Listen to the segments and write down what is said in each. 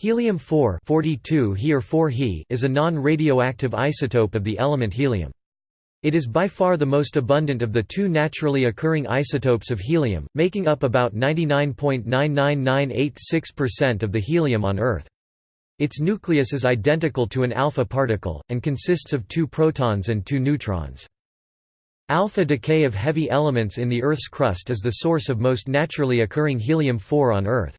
Helium-4 42 He or 4 He is a non-radioactive isotope of the element helium. It is by far the most abundant of the two naturally occurring isotopes of helium, making up about 99.99986% of the helium on Earth. Its nucleus is identical to an alpha particle, and consists of two protons and two neutrons. Alpha decay of heavy elements in the Earth's crust is the source of most naturally occurring helium-4 on Earth.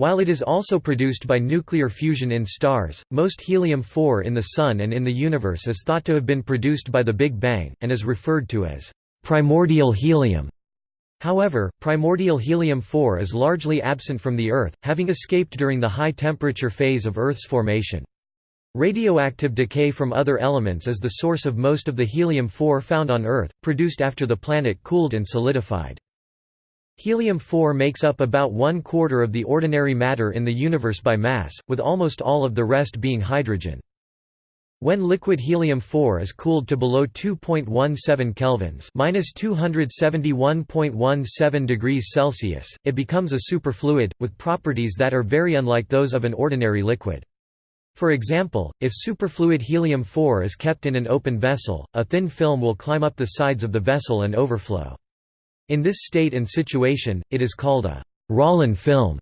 While it is also produced by nuclear fusion in stars, most helium-4 in the Sun and in the universe is thought to have been produced by the Big Bang, and is referred to as primordial helium. However, primordial helium-4 is largely absent from the Earth, having escaped during the high-temperature phase of Earth's formation. Radioactive decay from other elements is the source of most of the helium-4 found on Earth, produced after the planet cooled and solidified. Helium-4 makes up about one quarter of the ordinary matter in the universe by mass, with almost all of the rest being hydrogen. When liquid helium-4 is cooled to below 2.17 kelvins (-271.17 degrees Celsius), it becomes a superfluid with properties that are very unlike those of an ordinary liquid. For example, if superfluid helium-4 is kept in an open vessel, a thin film will climb up the sides of the vessel and overflow. In this state and situation, it is called a Rollin film.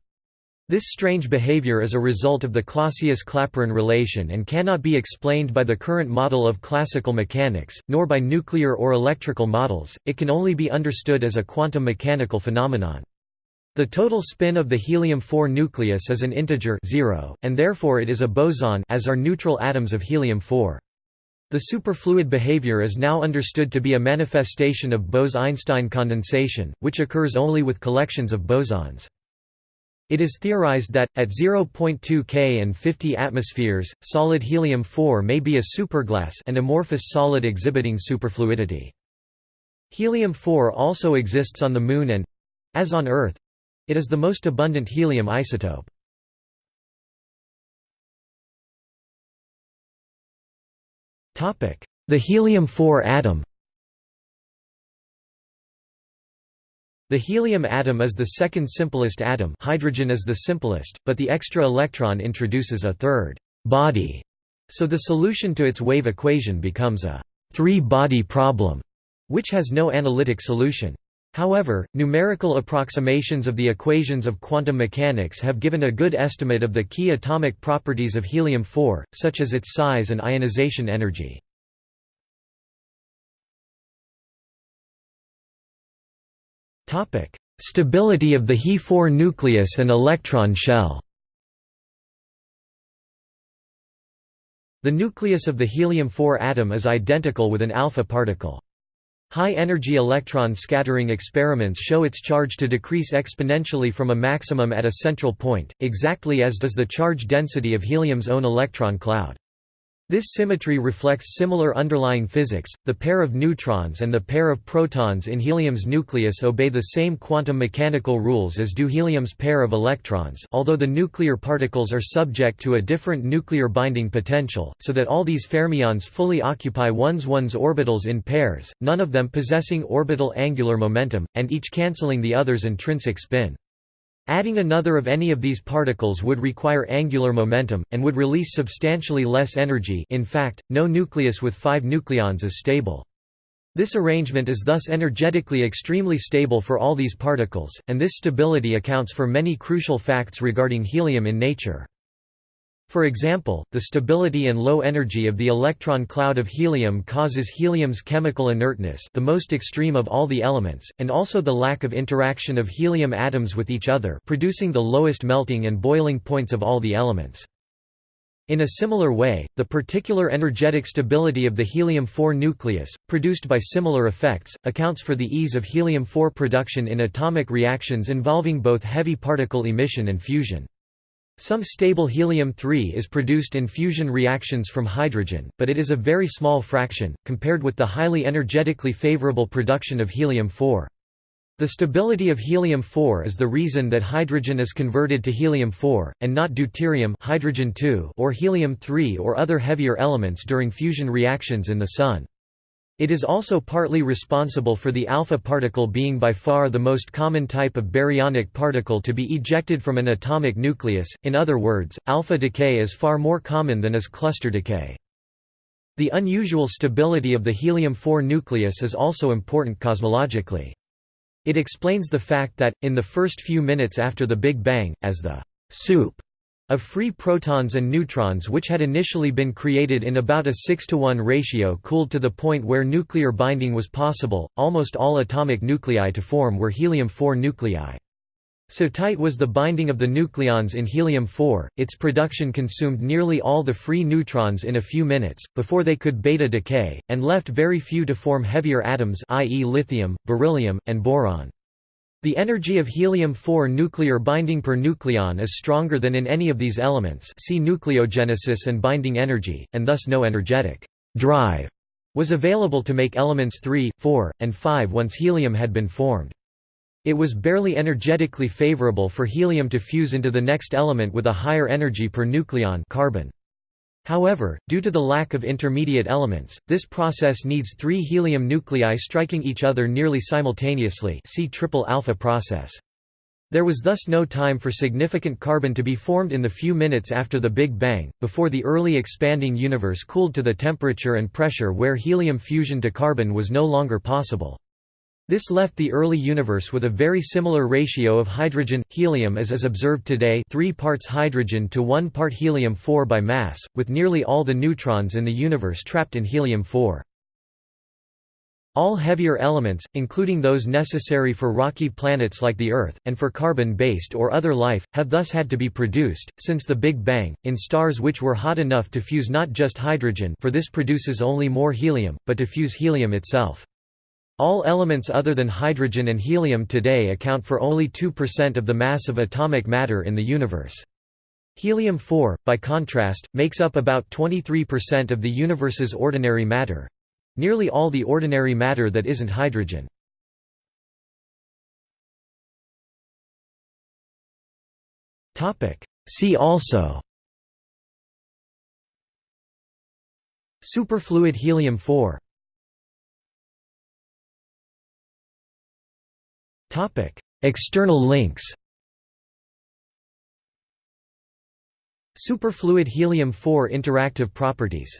This strange behavior is a result of the Clausius-Clapeyron relation and cannot be explained by the current model of classical mechanics, nor by nuclear or electrical models, it can only be understood as a quantum mechanical phenomenon. The total spin of the helium-4 nucleus is an integer zero, and therefore it is a boson as are neutral atoms of helium-4. The superfluid behavior is now understood to be a manifestation of Bose–Einstein condensation, which occurs only with collections of bosons. It is theorized that, at 0.2 K and 50 atmospheres, solid helium-4 may be a superglass an amorphous solid exhibiting superfluidity. Helium-4 also exists on the Moon and—as on Earth—it is the most abundant helium isotope. The helium-4 atom The helium atom is the second simplest atom hydrogen is the simplest, but the extra electron introduces a third body, so the solution to its wave equation becomes a three-body problem, which has no analytic solution. However, numerical approximations of the equations of quantum mechanics have given a good estimate of the key atomic properties of helium-4, such as its size and ionization energy. Stability of the He4 nucleus and electron shell The nucleus of the helium-4 atom is identical with an alpha particle. High-energy electron scattering experiments show its charge to decrease exponentially from a maximum at a central point, exactly as does the charge density of helium's own electron cloud. This symmetry reflects similar underlying physics. The pair of neutrons and the pair of protons in helium's nucleus obey the same quantum mechanical rules as do helium's pair of electrons, although the nuclear particles are subject to a different nuclear binding potential, so that all these fermions fully occupy one's one's orbitals in pairs, none of them possessing orbital angular momentum, and each cancelling the other's intrinsic spin. Adding another of any of these particles would require angular momentum, and would release substantially less energy in fact, no nucleus with five nucleons is stable. This arrangement is thus energetically extremely stable for all these particles, and this stability accounts for many crucial facts regarding helium in nature. For example, the stability and low energy of the electron cloud of helium causes helium's chemical inertness the most extreme of all the elements, and also the lack of interaction of helium atoms with each other producing the lowest melting and boiling points of all the elements. In a similar way, the particular energetic stability of the helium-4 nucleus, produced by similar effects, accounts for the ease of helium-4 production in atomic reactions involving both heavy particle emission and fusion. Some stable helium-3 is produced in fusion reactions from hydrogen, but it is a very small fraction, compared with the highly energetically favorable production of helium-4. The stability of helium-4 is the reason that hydrogen is converted to helium-4, and not deuterium hydrogen or helium-3 or other heavier elements during fusion reactions in the Sun. It is also partly responsible for the alpha particle being by far the most common type of baryonic particle to be ejected from an atomic nucleus, in other words, alpha decay is far more common than is cluster decay. The unusual stability of the helium-4 nucleus is also important cosmologically. It explains the fact that, in the first few minutes after the Big Bang, as the soup of free protons and neutrons which had initially been created in about a 6 to 1 ratio cooled to the point where nuclear binding was possible, almost all atomic nuclei to form were helium-4 nuclei. So tight was the binding of the nucleons in helium-4, its production consumed nearly all the free neutrons in a few minutes, before they could beta decay, and left very few to form heavier atoms i.e. lithium, beryllium, and boron. The energy of helium-4 nuclear binding per nucleon is stronger than in any of these elements see nucleogenesis and binding energy, and thus no energetic drive was available to make elements 3, 4, and 5 once helium had been formed. It was barely energetically favorable for helium to fuse into the next element with a higher energy per nucleon carbon. However, due to the lack of intermediate elements, this process needs three helium nuclei striking each other nearly simultaneously see triple alpha process. There was thus no time for significant carbon to be formed in the few minutes after the Big Bang, before the early expanding universe cooled to the temperature and pressure where helium fusion to carbon was no longer possible. This left the early universe with a very similar ratio of hydrogen-helium as is observed today 3 parts hydrogen to 1 part helium-4 by mass, with nearly all the neutrons in the universe trapped in helium-4. All heavier elements, including those necessary for rocky planets like the Earth, and for carbon-based or other life, have thus had to be produced, since the Big Bang, in stars which were hot enough to fuse not just hydrogen for this produces only more helium, but to fuse helium itself. All elements other than hydrogen and helium today account for only 2% of the mass of atomic matter in the universe. Helium-4, by contrast, makes up about 23% of the universe's ordinary matter—nearly all the ordinary matter that isn't hydrogen. See also Superfluid helium-4 External links Superfluid helium-4 interactive properties